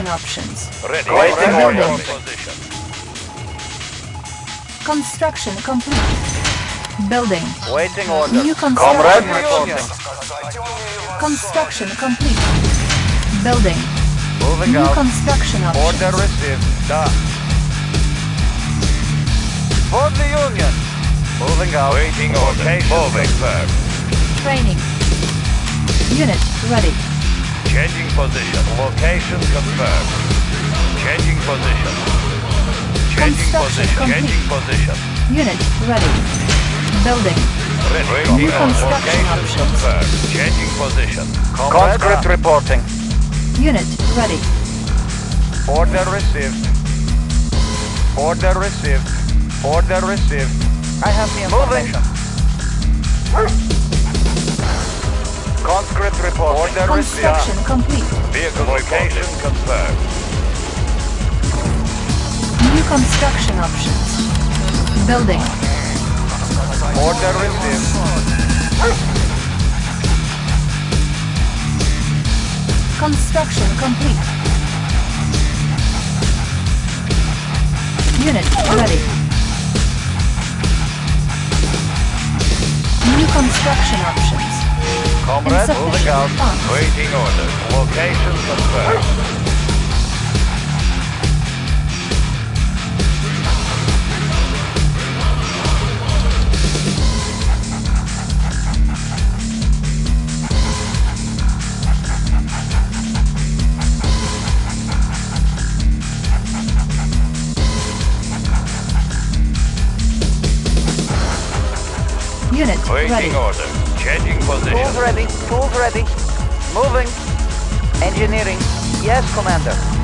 New comrade. construction options. Ready. Waiting comrade. orders. Position. Construction complete. Building. Waiting orders. New Comrade construction. reporting. Construction complete. Building. Moving New out. construction Order options. received. Da. For the Union. Moving out. Waiting order. Moving. confirmed. Training. Unit ready. Changing position. Location confirmed. Changing position. Changing position. complete. Changing position. Unit ready. Building. Ready. New construction Location options. confirmed. Changing position. Conscript reporting. Unit ready. Order received. Order received. Order received. I have the information. Conscript report. Order received. Construction complete. Vehicle Location confirmed. New construction options. Building. Order received. Construction complete. Unit ready. New construction options. Comrade, moving out. Waiting orders. Location confirmed. Unit ready. Order. Changing position. Tools ready. Tools ready. Moving. Engineering. Yes, Commander.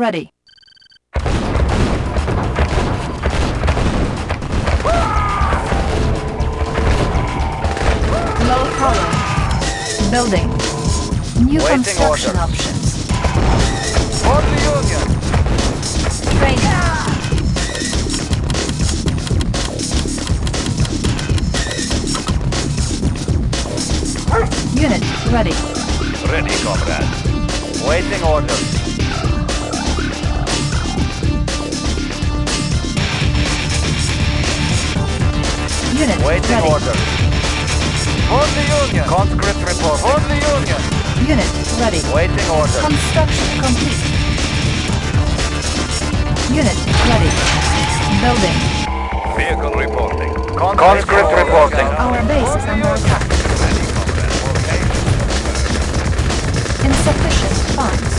Ready. Low power. Building. New Waiting construction orders. options. For the Union. Training. Unit ready. Ready, comrade. Waiting orders. Unit Waiting ready. orders. For the Union. Conscript report. For the Union. Unit ready. Waiting orders. Construction complete. Unit ready. Building. Vehicle reporting. Conscript reporting. Our base is under attack. Insufficient funds.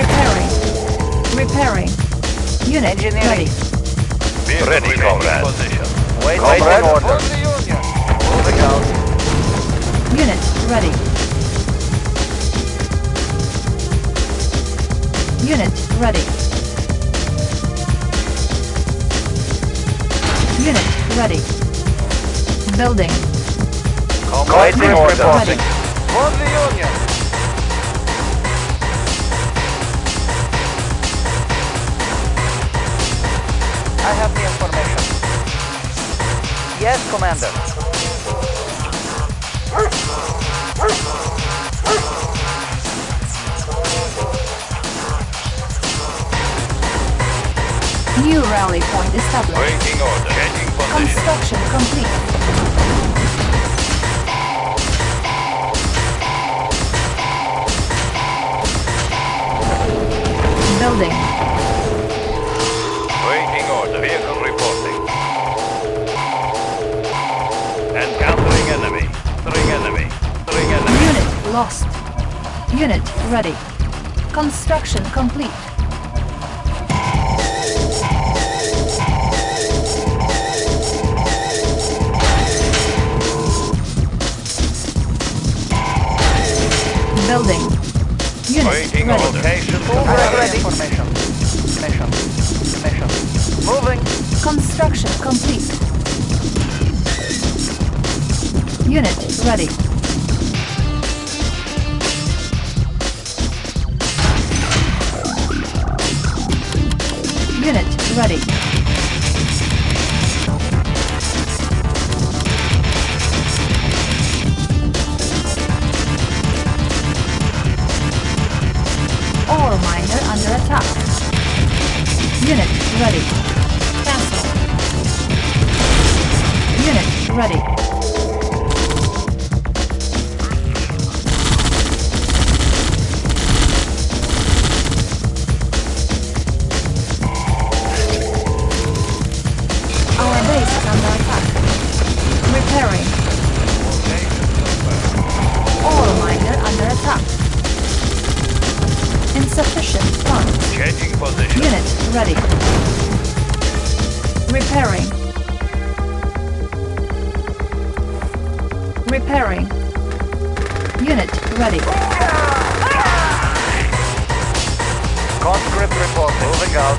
Repairing. Repairing. Unit Engineering. ready. Vehicle Ready, remaining comrade. Position. Wait, Comrade. waiting orders. For the Moving out. Unit ready. Unit ready. Unit ready. Building. Waiting orders. Ready. For the Union. I have the information. Yes, Commander. New rally point established. Waiting order. Changing position. Construction complete. Building. Waiting order. Vehicle lost. Unit ready. Construction complete. Building. Unit Waiting ready. Location. ready. Formation. Formation. Formation. Moving. Construction complete. Unit ready. Ready. Ore miner under attack. Unit ready. Cancel. Unit ready. Ready. Conscript report. Moving out.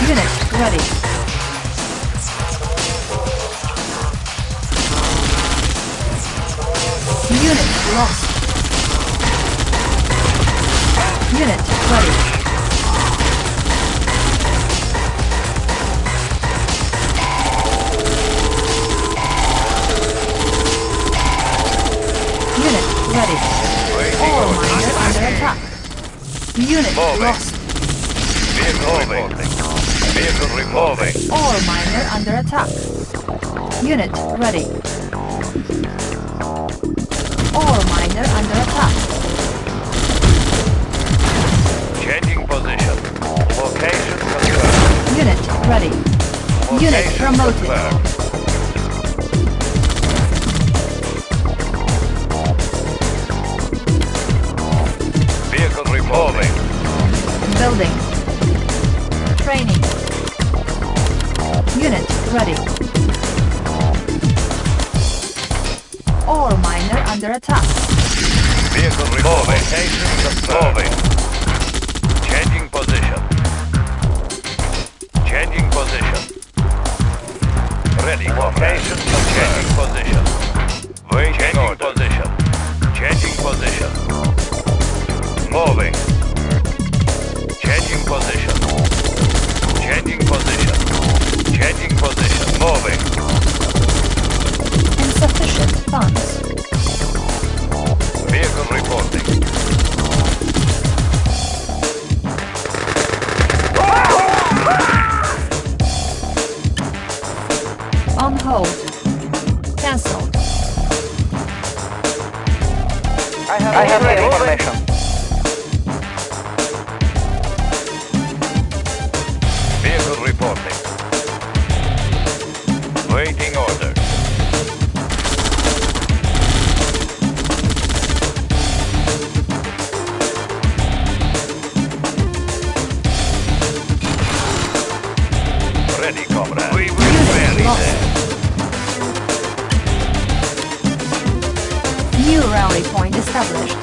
Unit ready. Unit lost. Unit ready. Ready. Ore miner under attack. Unit Moving. lost. Vehicle reporting. Vehicle removing. Ore miner under attack. Unit ready. Ore miner under attack. Changing position. Location confirmed. Unit ready. Unit promoted. confirmed. Building. Training. Unit ready. Ore miner under attack. Vehicle removing. Confirmed. Changing position. Changing position. Ready. Location Changing position. New rally point established.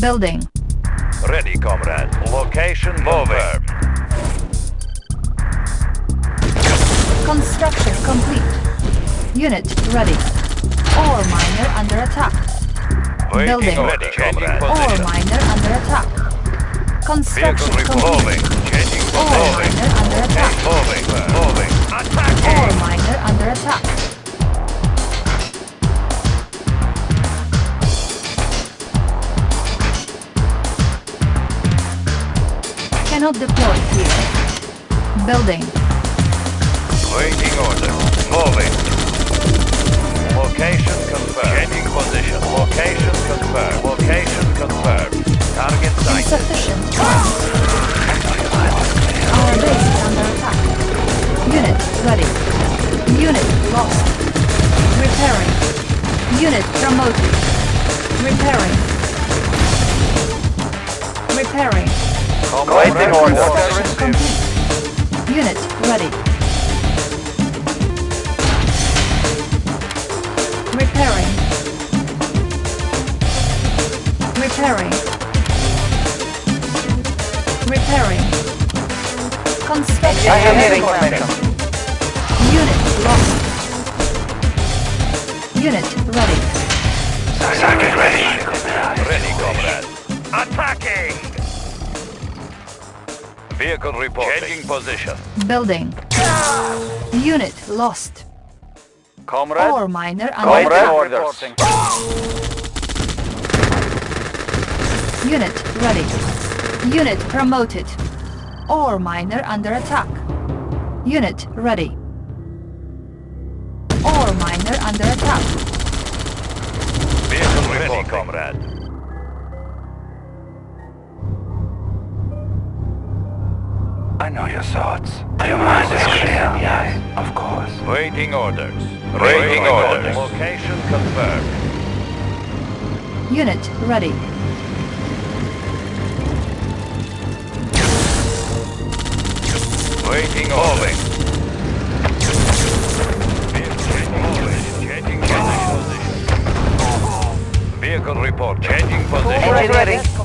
Building. Ready, comrade. Location confirmed. Construction complete. Unit ready. Ore miner under attack. Waiting Building. order. Ore miner under attack. Construction complete. Ore miner under attack. Moving. Moving. Attacking. miner under attack. Cannot deploy here. Building. Waiting order. Moving. Location confirmed. Changing position. Location confirmed. Location confirmed. Target sighted. Insufficient funds. Our base is under attack. Unit ready. Unit lost. Repairing. Unit promoted. Repairing. Repairing. Waiting order. Construction complete. Unit ready. Repairing. Repairing. Repairing. Construction. I have complete. information. Unit lost. Unit ready. Ready, comrade. Attacking! Vehicle reporting. Changing position. Building. Ah! Unit lost. Comrade. Ore miner under Comrade attack. orders. Unit ready. Unit promoted. Ore miner under attack. Unit ready. Ore miner under attack. Vehicle ready, comrade. I know your thoughts. Your mind is clear, yes, of course. Waiting orders. Waiting orders. Location confirmed. Unit ready. Waiting orders. Changing position. Vehicle report. Changing position. Already ready.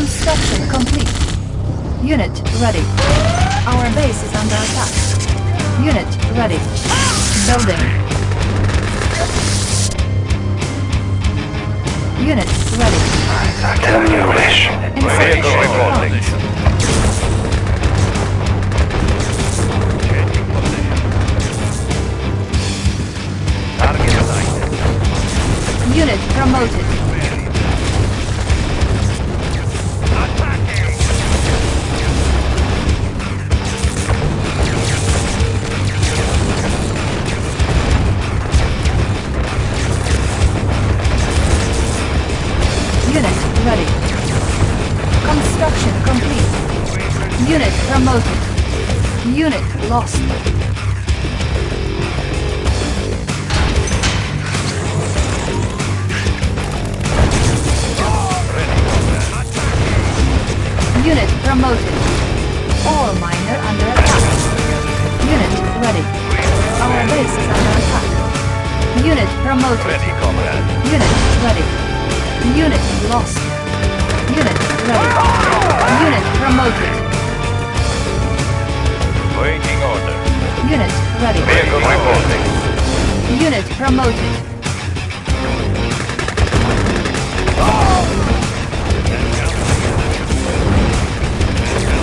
Construction complete. Unit ready. Our base is under attack. Unit ready. Building. Unit ready. Tell me your wish. Unit promoted. Under attack. Unit promoted. Ready, comrade. Unit ready. Unit lost. Unit ready. Unit promoted. Waiting order. Unit ready. Vehicle reporting. Unit promoted.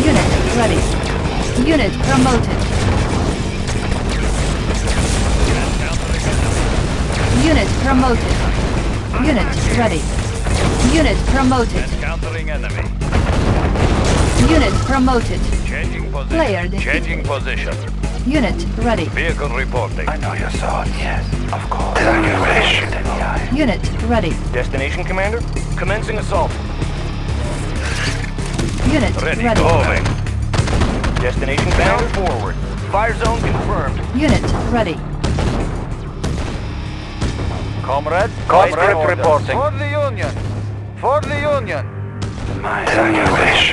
Unit ready. Unit promoted. Unit promoted. Unit ready. Unit promoted. Encountering enemy. Unit promoted. Changing position. Player defeated. Changing position. Unit ready. Vehicle reporting. I know your thoughts, yes, of course. Tell me your wish. Unit ready. Destination, Commander? Commencing assault. Unit Ready, ready. moving. Destination, Commander? forward. Fire zone confirmed. Unit ready. Comrade? Conscript Waiting reporting. For the Union. For the Union. My Tell me your wish.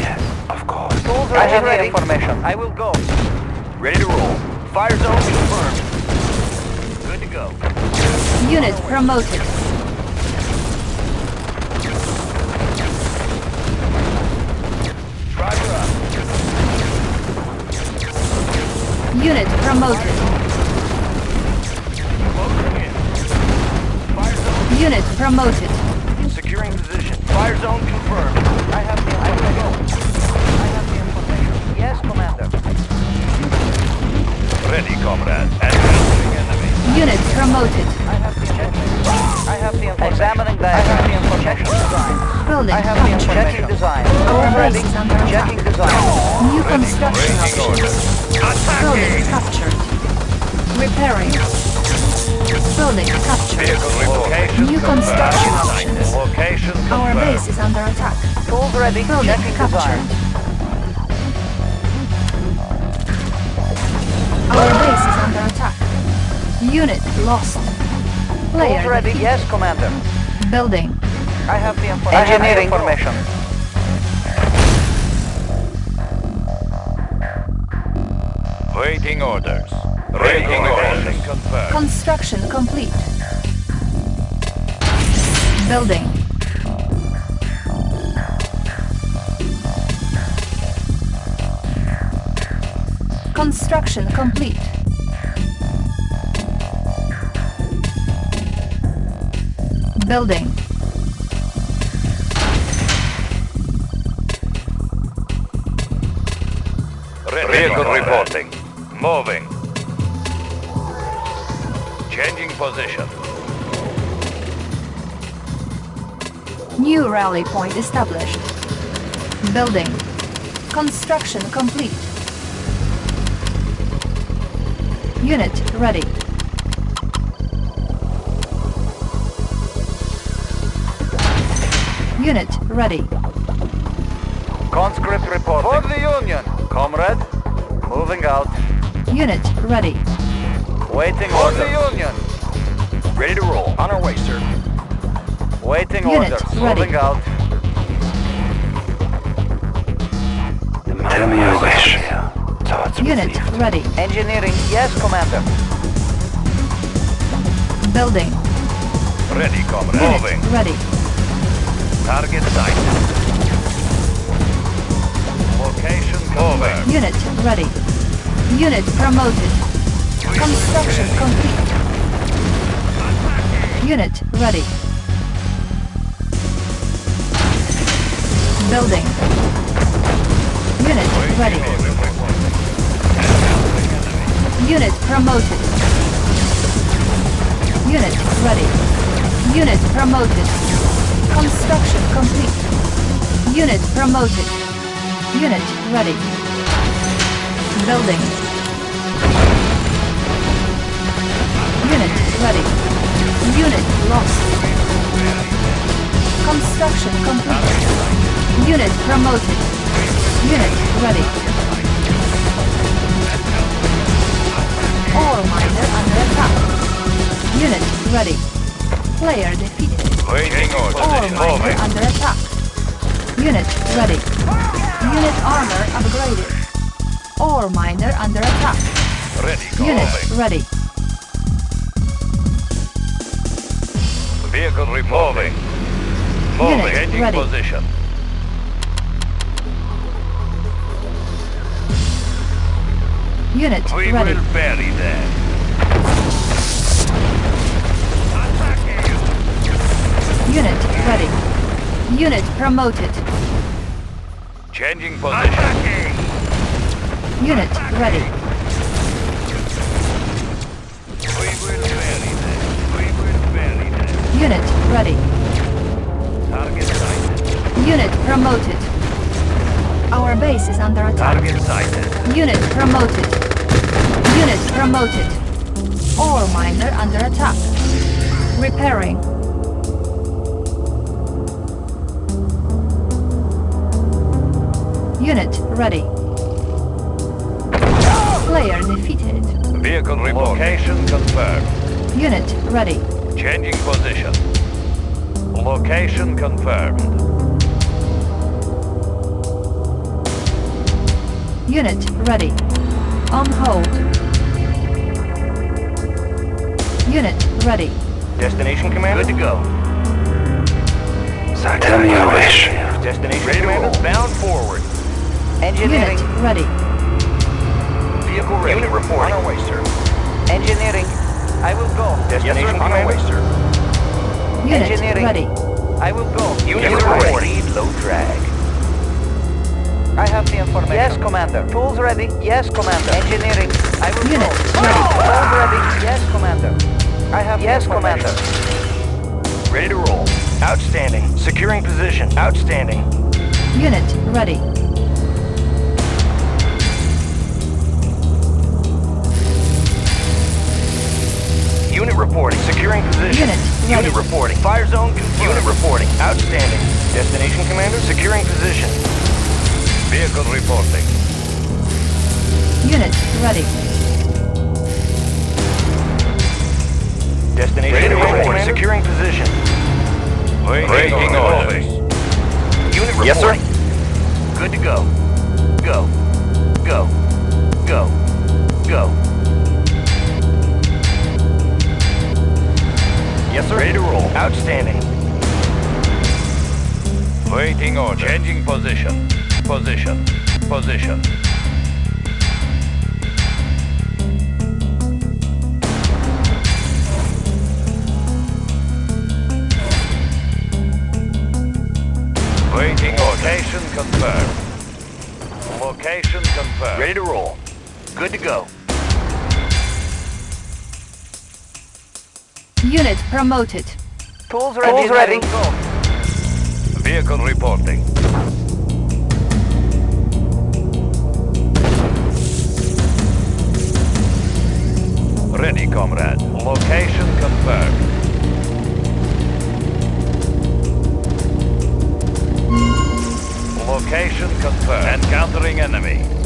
Yes, of course. I have the information. I will go. Ready to roll. Fire zone confirmed. Good to go. Unit promoted. Driver up. Unit promoted. Unit promoted. Securing position. Fire zone confirmed. I have the I will. I have the information. Yes, Commander. Ready, comrade. Encountering enemy. Unit promoted. I have the I have the information. Examining I have the diagram. information. Design. Building I have the captured. Checking design. Our base is under attack. Checking design. New construction options. Building Attacking. captured. Repairing. Building. captured. New construction options. Location Our base is under attack. Tools captured. Our base is under attack. Unit lost. Player ready. Yes, Commander. Building. I have the information. Engineering information. Waiting orders. Waiting orders. Construction complete. Building. Construction complete. Building. Vehicle reporting. Moving. Position. New rally point established. Building. Construction complete. Unit ready. Unit ready. Conscript reporting. For the Union, comrade. Moving out. Unit ready. Waiting For order. the Union. Ready to roll. On our way, sir. Waiting Unit orders. ready. Moving out. Tell me your wish. Thoughts Unit received. ready. Engineering, yes, commander. Building. Ready, comrade. Unit Moving. ready. Target sighted. Location confirmed. Unit ready. Unit promoted. Construction complete. Unit ready. Building. Unit ready. Unit promoted. Unit ready. Unit promoted. Construction complete. Unit promoted. Unit ready. Building. Unit ready. Unit lost. Construction complete. Unit promoted. Unit ready. Ore miner under attack. Unit ready. Player defeated. Waiting Ore orders. miner under attack. Unit ready. Unit armor upgraded. Ore miner under attack. Ready. Unit ready. Vehicle reporting. Moving. Unit ready. position. Unit We ready. will bury them. Unit ready. Unit promoted. Changing position. Unit ready. Unit ready. Target sighted. Unit promoted. Our base is under attack. Target sighted. Unit promoted. Unit promoted. Ore miner under attack. Repairing. Unit ready. Player defeated. Vehicle reporting. Location confirmed. Unit ready. Changing position. Location confirmed. Unit ready. On hold. Unit ready. Destination commander. Good to go. So Tell me your wish. Destination commander. Bound forward. Engineering, Unit ready. Vehicle ready. Unit reporting. On our way, sir. engineering. I will go. Destination yes, sir. on our way, sir. Unit Engineering. ready. I will go. Unit yes, sir. reporting. Lead low drag. I have the information. Yes, commander. Tools ready. Yes, commander. Engineering. I will Unit go. ready. Oh, tools ready. Yes, commander. I have yes, the commander. Ready to roll. Outstanding. Securing position. Outstanding. Unit ready. Unit reporting. Securing position. Unit ready. Unit reporting. Fire zone confirmed. Unit reporting. Outstanding. Destination commander. Securing position. Vehicle reporting. Unit ready. Destination Ready to commander. Commander. Securing position. Waiting orders. Unit reporting. Yes, sir. Good to go. Go. Go. Go. go. Yes, sir. Ready to roll. Outstanding. Waiting order. Changing position. Position. Position. Waiting location confirmed. Location confirmed. Ready to roll. Good to go. Unit promoted. Tools ready. Tools ready. Go. Vehicle reporting. Ready, comrade. Location confirmed. Location confirmed. Encountering enemy.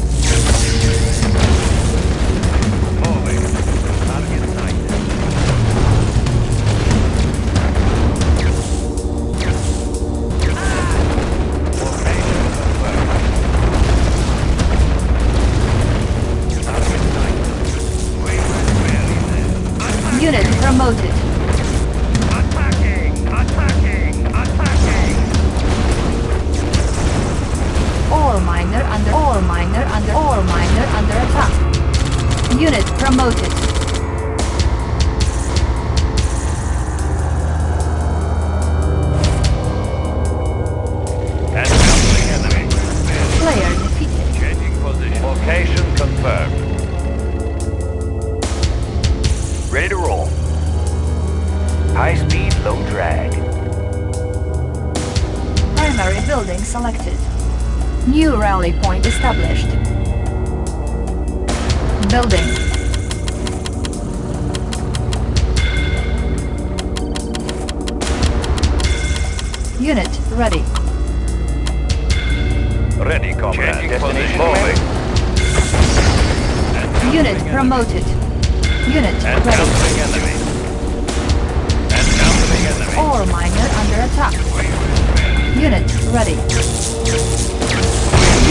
Ready.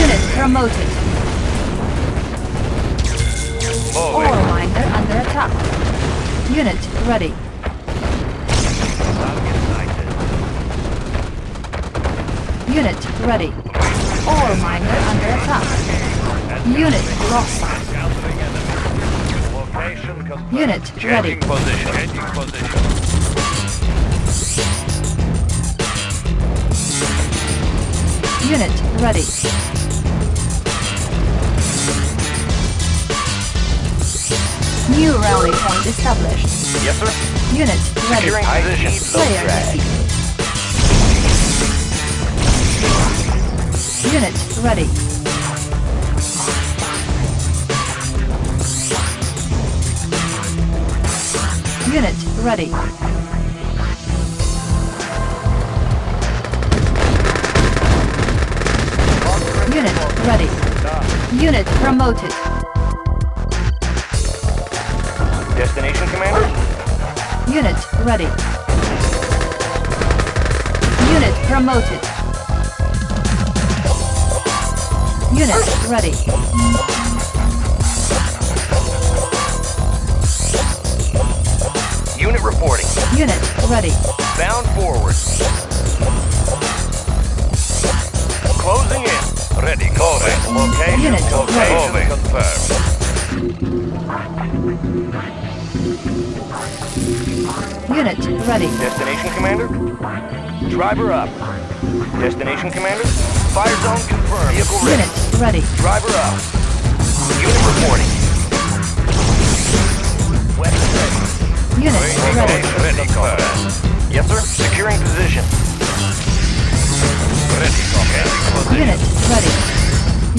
Unit promoted. Ore miner under attack. Unit ready. Unit ready. Ore miner under attack. Unit lost. Encountering enemy. Location confirmed. Unit ready. Position. Position. Unit ready. New rally point established. Yes, sir. Unit ready. Securing position. Player drag. Unit ready. Unit ready. Unit promoted. Destination, Commander? Unit ready. Unit promoted. Unit ready. Unit reporting. Unit ready. Bound forward. Closing in. Ready, moving. Location Unit confirmed. ready. Moving. Confirmed. Unit ready. Destination, Commander? Driver up. Destination, Commander? Fire zone confirmed. Vehicle ready. Unit ready. Driver up. Unit reporting. Ready. Unit Waiting ready. Ready. Yes, sir. Securing position. Ready, comrade. Unit ready.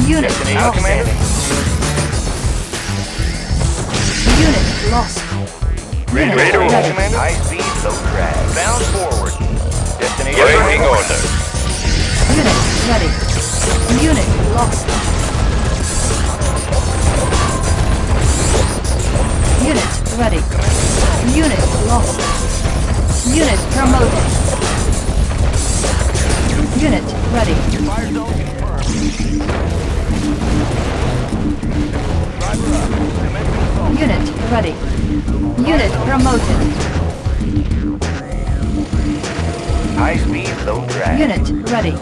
Unit Destination, lost. Unit lost. Ready, Unit ready ready. Commander? High speed, low drag. Bound forward. Destination. Waiting order. Unit ready. Unit lost. Unit ready. Unit lost. Unit promoted. Unit ready. Fire zone confirmed. Driver up. Commence Unit ready. Unit promoted. High speed, low drag. Unit ready.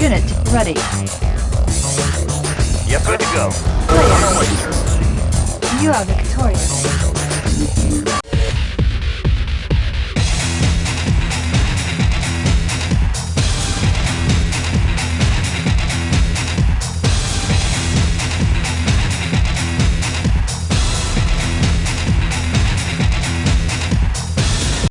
Unit ready. Yep, good to go. Player. You are victorious.